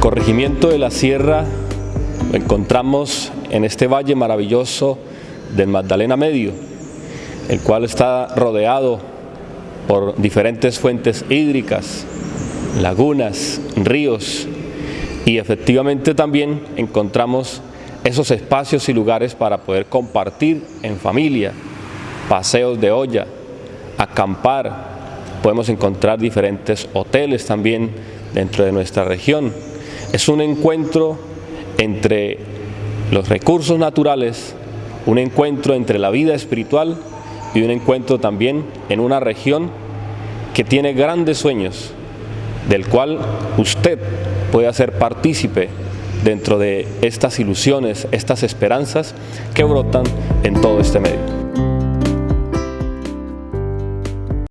corregimiento de la Sierra lo encontramos en este valle maravilloso del Magdalena Medio, el cual está rodeado por diferentes fuentes hídricas, lagunas, ríos y efectivamente también encontramos esos espacios y lugares para poder compartir en familia, paseos de olla, acampar, podemos encontrar diferentes hoteles también dentro de nuestra región. Es un encuentro entre los recursos naturales, un encuentro entre la vida espiritual y un encuentro también en una región que tiene grandes sueños, del cual usted puede hacer partícipe dentro de estas ilusiones, estas esperanzas que brotan en todo este medio.